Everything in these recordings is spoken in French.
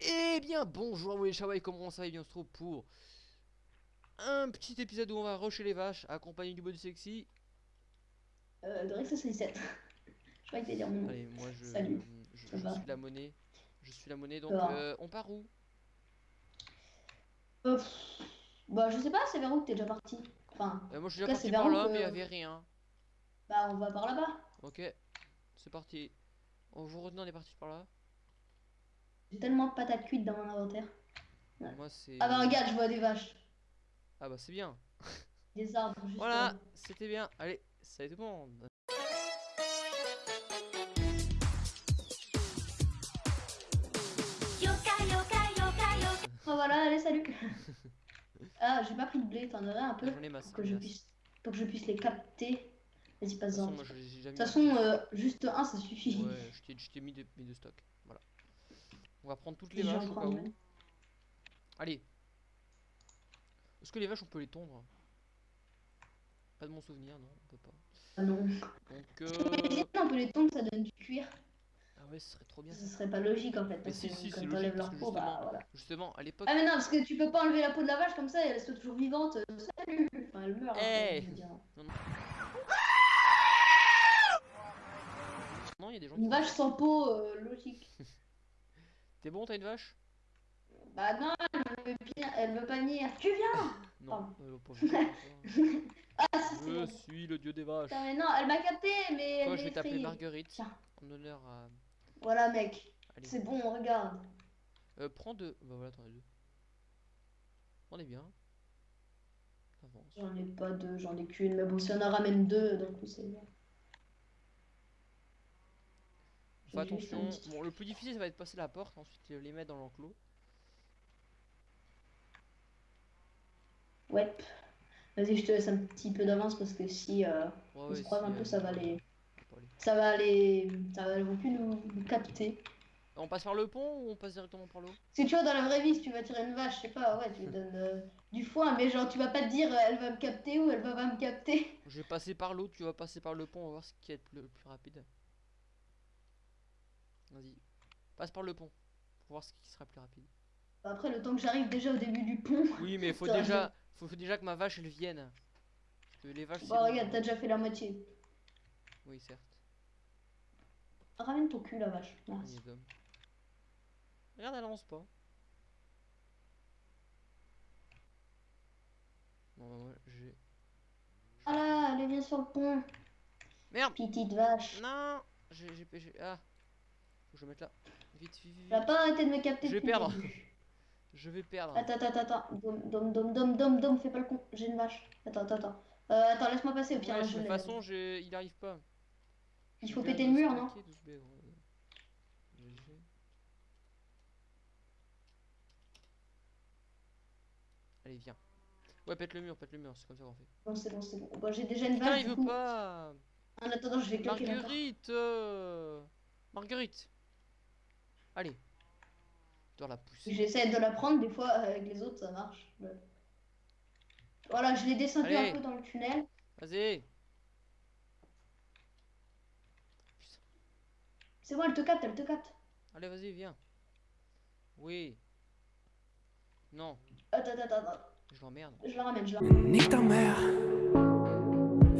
Eh bien, bonjour les Shawai, comment ça va bien, on se trouve pour un petit épisode où on va rusher les vaches, accompagné du body sexy. Euh, Rex 67. je crois que dire mon. Allez, moi je, Salut, je, suis la monnaie. Je suis la monnaie, donc euh, on part où? Euh, pff, bah, je sais pas, c'est vers où que t'es déjà parti? Enfin, Euh, Moi je suis déjà parti c'est par là, que- mais il y avait rien. bah, on va par là-bas. Ok, c'est parti. On vous retenez, on est parti par là. J'ai tellement de patates cuites dans mon inventaire. Ouais. Moi c'est. Ah bah, regarde, je vois des vaches. Ah bah c'est bien. Des arbres, juste. Voilà, c'était bien. Allez, salut tout le monde. Yoka yoka yoka yoka Oh, voilà, allez, salut. ah, j'ai pas pris de blé, t'en aurais un peu J'en ai masse. pour que je puisse, pour que je puisse les capter. Vas-y, De toute passe-en. façon, De toute façon, euh, juste un, ça suffit. Ouais, je t'ai- je t'ai mis de, mis de stock. On va prendre toutes les vaches au cas où. Allez. Est-ce que les vaches on peut les tondre Pas de mon souvenir, non, on peut pas. Ah non. Donc euh... on peut les tondre, ça donne du cuir. Ah ouais, ce serait trop bien. Ce serait pas logique en fait. Parce si, que si, quand t'enlèves leur peau, bah justement- voilà. Justement, à l'époque. Ah mais non, parce que tu peux pas enlever la peau de la vache comme ça et elle reste toujours vivante. euh, Salut Enfin, elle meurt. hein, Hey. Non, il y a des gens Une qui. vache sans peau, euh, logique. T'es bon, t'as une vache? Bah non, elle veut, elle veut pas venir. Tu viens Non, euh, pas Ah si, Je suis le dieu des vaches. Putain, mais non, elle m'a capté, mais Toi, elle je vais t'appeler. Marguerite. Tiens. En honneur à. Voilà mec, c'est bon, regarde. Euh, prends deux. Bah voilà, t'en as deux. On est bien. J'en ai pas deux, j'en ai qu'une, mais bon, si on en ramène deux, d'un coup c'est bien. Attention. Bon, le plus difficile, ça va être passer la porte, ensuite euh, les mettre dans l'enclos. Ouais. Vas-y, je te laisse un petit peu d'avance parce que si euh, Ouais, on ouais, se croise si, un peu, euh, ça va les. Ça va les. Ça va, plus nous, nous capter. On passe par le pont ou on passe directement par l'eau? Si tu vois, dans la vraie vie, si tu vas tirer une vache, je sais pas, ouais, tu lui donnes euh, du foin, mais genre, tu vas pas te dire, elle va me capter ou elle va pas me capter. Je vais passer par l'eau, tu vas passer par le pont, on va voir ce qui est le plus rapide. Vas-y. Passe par le pont. Pour voir ce qui sera plus rapide. Après, le temps que j'arrive déjà au début du pont. Oui, mais faut déjà, faut, faut déjà que ma vache elle vienne. Que les vaches. Bah, long. regarde, t'as déjà fait la moitié. Oui, certes. Ramène ton cul, la vache. Merci. est. Regarde, elle avance pas. Bon, bah, moi, j'ai. Ah là, allez, viens sur le pont. Merde Petite vache. Non j'ai- Ah Faut que je me mette là. Vite, vite, vite. Pas arrêter de me capter Je vais le perdre. Je vais perdre. Attends, attends, attends. Dom, dom, dom, dom, dom, dom, fais pas le con. J'ai une vache. Attends, attends, attends. Euh, attends, laisse-moi passer au pire. Ouais, là, de toute façon, il arrive pas. Il faut péter le mur, non stacker 12 B, ouais. GG. Allez, viens. Ouais, pète le mur, pète le mur, c'est comme ça qu'on fait. Bon, c'est bon, c'est bon. Bon, j'ai déjà une Putain, vache. il du veut coup. pas En attendant, je vais claquer. Marguerite euh, Marguerite Allez. Tu dois la pousser. J'essaie de la prendre, des fois, avec les autres, ça marche. Voilà, je l'ai descendu Allez. un peu dans le tunnel. Vas-y C'est bon, elle te capte, elle te capte. Allez, vas-y, viens. Oui. Non, Attends, attends, attends. je l'emmerde. Je la ramène, je la Nique ta mère,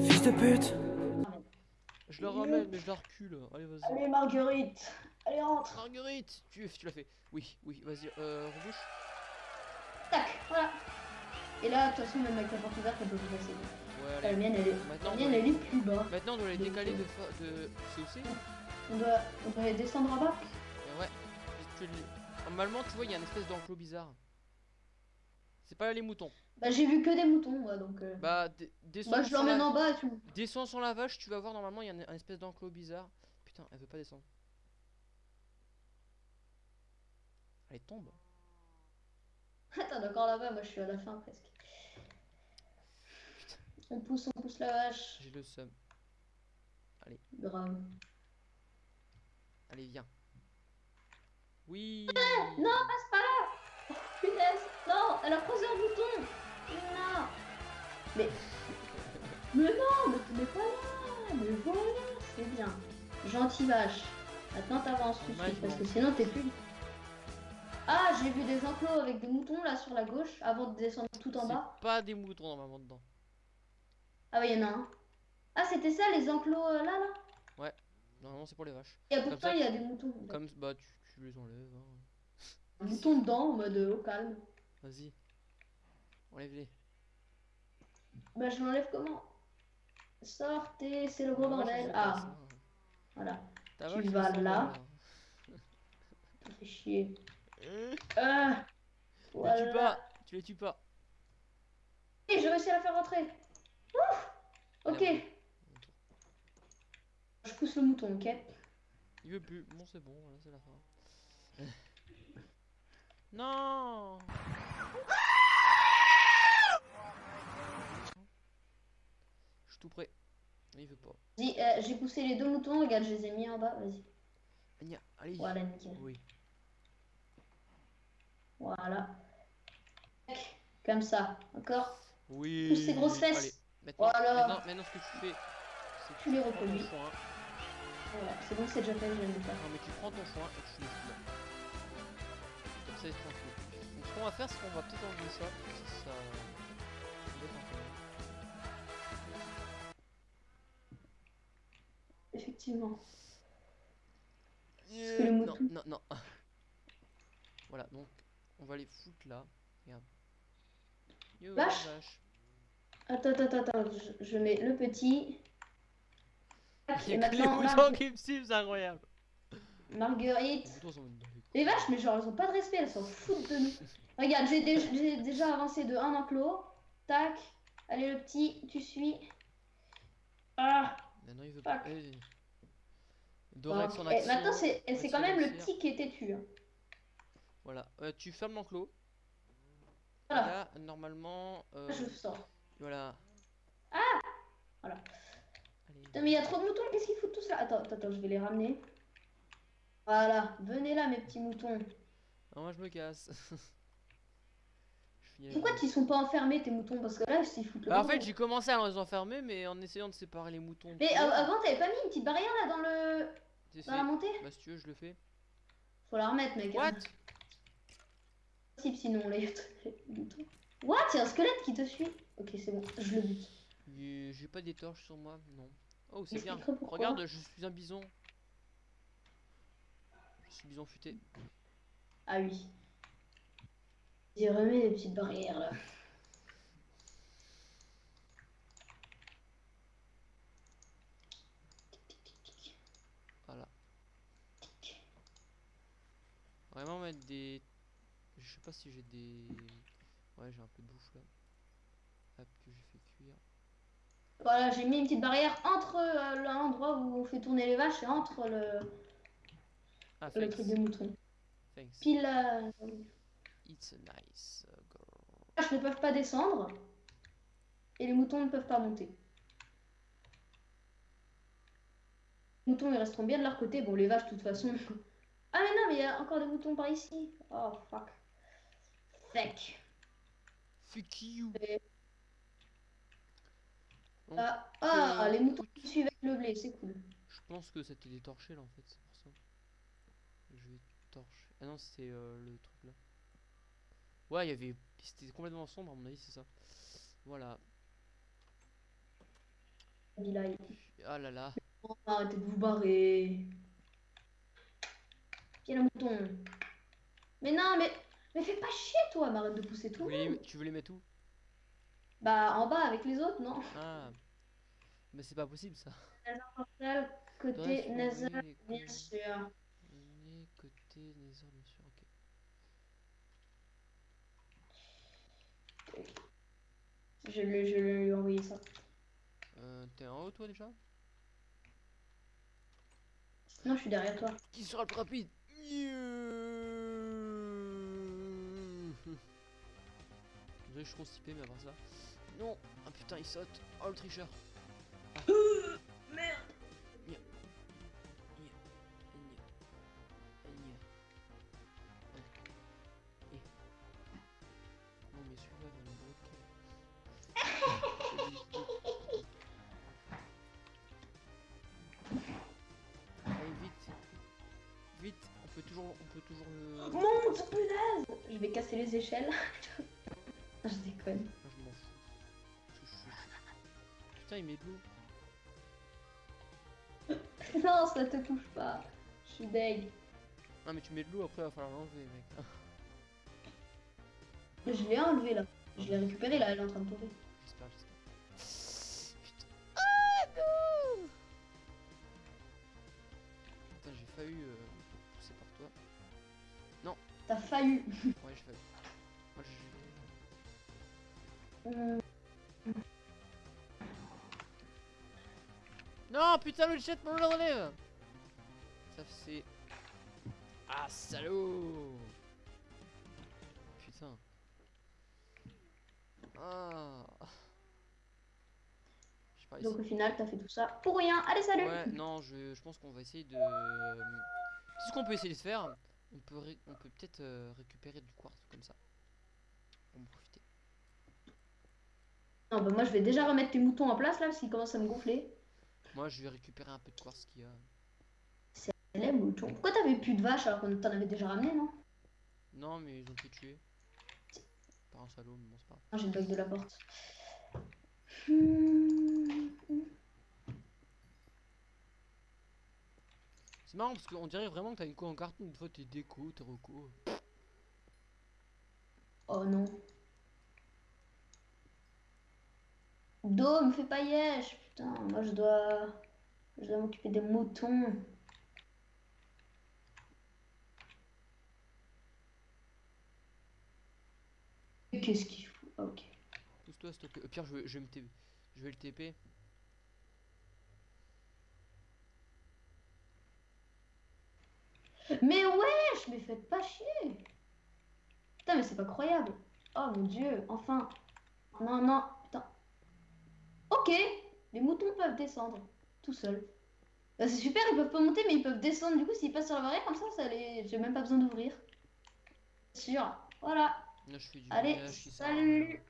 fils de pute. ramène. Je la ramène, mais je la recule. Allez, vas-y. Allez, Marguerite. Allez, rentre. Marguerite Tu, tu l'as fait. Oui, oui, vas-y, euh, rebouche. Tac, voilà. Et là, de toute façon, même avec la porte ouverte, elle peut plus passer. Ouais, La allez. mienne, elle est, Maintenant, la mienne, elle est plus bas. maintenant, on doit les décaler euh, de, fa- de... C'est On doit, on doit les descendre en bas. Euh, Ouais. Normalement, tu vois, il y a une espèce d'enclos bizarre. C'est pas les moutons. Bah, j'ai vu que des moutons, moi, donc. euh, Bah, descends, bah, je l'emmène la... en bas et tout. descends sur la vache, tu vas voir, normalement, il y a un, un espèce d'enclos bizarre. Putain, elle veut pas descendre. Allez, tombe. Attends, d'accord là-bas, moi, je suis à la fin presque. On pousse, on pousse la vache. J'ai le seum. Grave. Allez, viens. Oui Non, passe pas là oh, Punaise Non, elle a croisé un bouton Non Mais... Mais non, mais tu n'es pas là Mais voilà, c'est bien. Gentil vache. Maintenant t'avances tout de suite, parce que sinon t'es plus... Ah, j'ai vu des enclos avec des moutons là sur la gauche avant de descendre tout en bas. pas des moutons normalement dedans. Ah ouais, il y en a un. Ah, c'était ça les enclos euh, là là? Normalement, c'est pour les vaches. Et pourtant il y a des moutons. Comme bah, tu, tu les enlèves. hein. Un mouton dedans en mode euh, au calme. Vas-y. Enlève-les. Bah je l'enlève comment? Sortez, c'est le gros Moi, je bordel. Ah, ça. voilà. Tu vas là. Chier. Euh, Ah, Tu les tues pas. Tu les tues pas. Et j'ai réussi à la faire rentrer. Ouf Ok. Allez, Je pousse le mouton, ok Il veut plus. Bon, c'est bon, voilà, c'est la fin. non Je suis tout prêt. Il veut pas. Vas-y, euh, j'ai poussé les deux moutons, regarde, je les ai mis en bas, vas-y. Allez. Voilà, nickel. Oui. Voilà. Comme ça, encore Oui. Pousse ces grosses Allez. fesses. Maintenant, Voilà. maintenant, maintenant, ce que tu fais, c'est que Tu les reproduis. Voilà, c'est bon, c'est déjà fait, je faire. Non, mais tu prends ton foin et tu le fous là. Comme ça, c'est tranquille. Donc, ce qu'on va faire, c'est qu'on va peut-être enlever ça. Effectivement. Euh, le non, non, non. Voilà, donc on va les foutre là. Regarde. Yo, Vache. vache. Attends, attends, attends, je, je mets le petit. Tac, Il y Et a que les Mar- qui me suivent, c'est incroyable. Marguerite. Les. Les vaches, mais genre, elles ont pas de respect, elles s'en foutent de nous. Regarde, j'ai dé- j'ai déjà avancé de un enclos. Tac. Allez, le petit, tu suis. Ah. Maintenant il veut Fuck. pas. Dorex Et action. maintenant, c'est Action quand même le petit qui est têtu. hein. Voilà, Euh, tu fermes l'enclos. Voilà. Là, normalement. euh, Je sors. Voilà. Voilà. Allez. Putain, mais il y a trop de moutons, qu'est-ce qu'ils foutent tous là Attends, attends, je vais les ramener. Voilà, venez là, mes petits moutons. Ah, moi je me casse. Je Pourquoi vous. ils sont pas enfermés, tes moutons? Parce que là, s'ils foutent le Bah, en fait, j'ai commencé à les enfermer, mais en essayant de séparer les moutons. Mais av- avant, t'avais pas mis une petite barrière là dans le dans la montée? Bah, si tu veux, je le fais. Faut la remettre, mec. hein. What? Possible, sinon moutons. What a un squelette qui te suit. Ok, c'est bon, je le bute. J'ai pas des torches sur moi, non. Oh, c'est bien. c'est Regarde, je suis un bison. Je suis bison futé. Ah oui. J'ai remis les petites barrières là. Voilà. Vraiment mettre des. Je sais pas si j'ai des. Ouais, j'ai un peu de bouffe là. Hop, que j'ai fait cuire. Voilà, j'ai mis une petite barrière entre euh, l'endroit où on fait tourner les vaches et entre le, Ah, le truc des moutons. Thanks. Pile là. It's a nice uh, girl. Les vaches ne peuvent pas descendre et les moutons ne peuvent pas monter. Les moutons ils resteront bien de leur côté. Bon, les vaches de toute façon. Ah, mais non, mais il y a encore des moutons par ici. Oh fuck. Fuck. Fuck you. Et- Donc, Ah, ah, euh, les moutons écoute. qui suivent le blé, c'est cool. Je pense que c'était détorché là en fait, c'est pour ça. Je vais torcher. Ah non, c'était euh, le truc là. Ouais, il y avait. C'était complètement sombre à mon avis, c'est ça. Voilà. Ah là là. Oh, arrêtez de vous barrer. Viens le mouton? Mais non, mais, mais fais pas chier toi, mais arrête de pousser tout. le monde. tu voulais mettre où? Bah en bas avec les autres, non? Ah. Mais c'est pas possible ça. Côté nasal, bien sûr. côté Nether, bien sûr, ok. Je, le lui ai envoyé ça. Euh, T'es en haut toi déjà? Non, je suis derrière toi. Qui sera le plus rapide? Désolé, je suis constipé, mais part ça. Non Ah putain, il saute Oh le tricheur Merde. Gna. Eh. Non mais celui-là va me bloquer. Allez vite Vite On peut toujours, on peut toujours le... Monte, punaise je vais casser les échelles. Je déconne. Moi, je m'en fous. Putain, il met de l'eau. Non, ça te touche pas. Je suis deg. Ah, mais tu mets de l'eau, après, il va falloir l'enlever, mec. Je l'ai enlevé là. Je l'ai récupéré là, elle est en train de tomber. J'espère, j'espère. Putain. Ah non Putain, j'ai failli euh, pousser par toi. T'as failli. Non, putain, le chat me le relève Ça c'est. Ah, salaud Putain. Ah. Je sais pas, Donc au final, t'as fait tout ça pour rien. Allez, salut Ouais, non, je, je pense qu'on va essayer de. C'est ce qu'on peut essayer de faire. On peut, ré- on peut peut-être euh, récupérer du quartz comme ça. On. Non, bah moi je vais déjà remettre tes moutons en place là, parce qu'ils commencent à me gonfler. Moi, je vais récupérer un peu de quartz qu'il y a. Les moutons. Pourquoi t'avais plus de vaches alors qu'on t'en avait déjà ramené, non? Non, mais ils ont été tués. Par un salaud, mais bon, c'est pas. Ah, j'ai le bug de la porte. C'est marrant parce qu'on dirait vraiment que t'as une co en carton. Une fois, t'es déco, t'es reco. Oh non. Do, me fais pas yesh. Putain, moi je dois. Je dois m'occuper des moutons. Qu'est-ce qu'il fout Ah, Ok. Pousse-toi. Au pire, je vais, je vais me TP. Je vais le TP. Mais wesh, mais faites pas chier. Putain, mais c'est pas croyable. Oh mon dieu, enfin. Non, non. Ok, les moutons peuvent descendre tout seuls. Bah, c'est super, ils peuvent pas monter, mais ils peuvent descendre. Du coup, s'ils passent sur la barrière comme ça, ça les... j'ai même pas besoin d'ouvrir. Sûr. Voilà. Là, je fais du Allez, salut.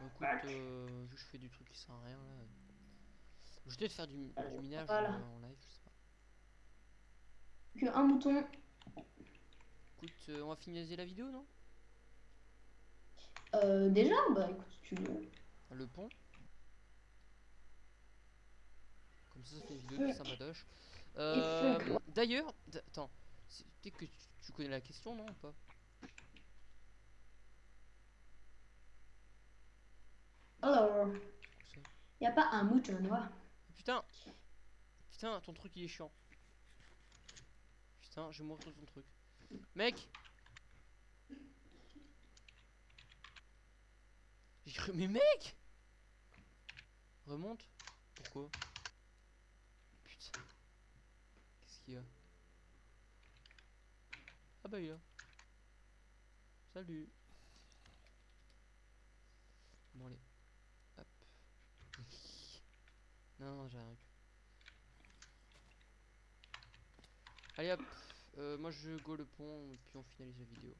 Bon, écoute, euh, vu que je fais du truc qui sert à rien là. Je vais peut-être faire du, du minage Voilà. euh, en live, je sais pas. Que un mouton. Écoute, euh, on va finaliser la vidéo, non? Euh, déjà, bah écoute, si tu veux. Le pont. Comme ça, ça fait une vidéo de fuck, Euh. D'ailleurs, attends, peut-être que tu, connais la question, non ou pas? Alors, y a pas un mouton noir. Putain Putain, ton truc il est chiant. Putain, je vais sur ton truc. Mec J'ai cru, mais mec Remonte Pourquoi? Putain. Qu'est-ce qu'il y a? Ah bah il y a. Salut. Bon allez. Hop. Non, non, j'ai rien. Allez hop. Euh, moi je go le pont et puis on finalise la vidéo.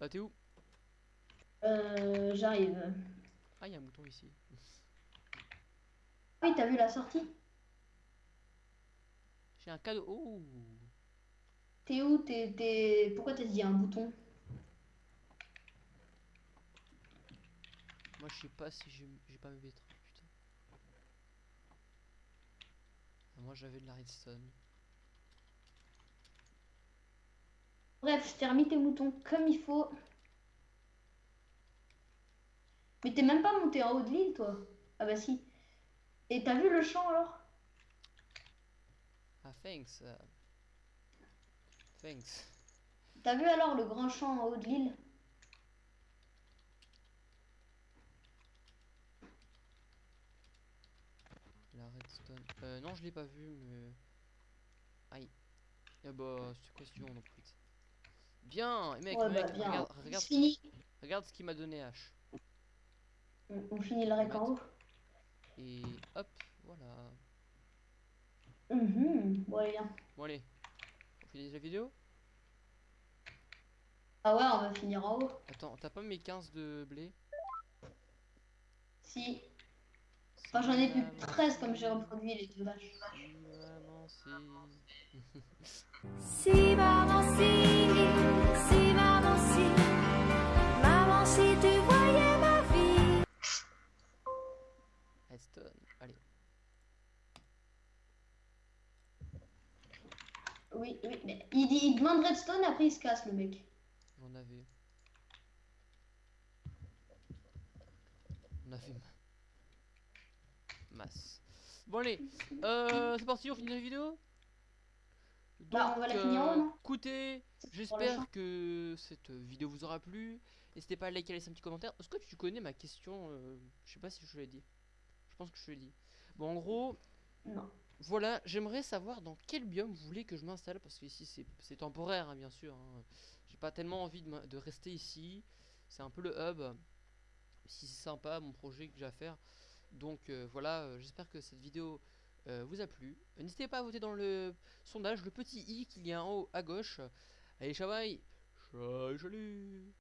Ah t'es où? Euh, j'arrive. Ah il y a un mouton ici. Oui, t'as vu la sortie? J'ai un cadeau. Oh T'es où? T'es, t'es... Pourquoi t'as dit un bouton? Moi je sais pas si j'ai j'ai pas mes betteraves putain. Ah, Moi j'avais de la redstone. Bref, je t'ai remis tes moutons comme il faut. Mais t'es même pas monté en haut de l'île, toi Ah bah si. Et t'as vu le champ alors? Ah thanks. euh. Thanks. T'as vu alors le grand champ en haut de l'île? La redstone. Euh, non, je l'ai pas vu, mais. Aïe. Ah bah, c'est quoi si tu veux, on en profite. Bien, et mec, Ouais, mec, bah, bien. regarde, regarde, regarde ce qu'il m'a donné H. on, on finit le rec en haut. Et hop, voilà. Mhm, Bon, allez, viens. Bon, allez. On finit la vidéo? Ah ouais, on va finir en haut. Attends, t'as pas mes 15 de blé? Si. Enfin, j'en ai plus maman, 13 comme j'ai reproduit les deux vaches. si, maman, si. Si maman si, si maman si, maman si tu voyais ma vie. Redstone, allez. Oui, oui, mais il, dit, il demande redstone, après il se casse le mec. On avait. On avait ma- masse. Bon allez, euh, c'est parti, on finit la vidéo? Donc, Bah, on va la finir en haut, non écoutez, j'espère que cette vidéo vous aura plu. N'hésitez pas à liker, à laisser un petit commentaire. Est-ce que tu connais ma question euh, Je sais pas si je l'ai dit. Je pense que je l'ai dit. Bon, en gros, Non. voilà, j'aimerais savoir dans quel biome vous voulez que je m'installe parce que ici c'est- temporaire hein, bien sûr. hein. J'ai pas tellement envie de rester ici. C'est un peu le hub. Si c'est sympa mon projet que j'ai à faire. Donc euh, voilà, euh, j'espère que cette vidéo euh, vous a plu. N'hésitez pas à voter dans le sondage, le petit i qu'il y a en haut à gauche. Allez, chavaille salut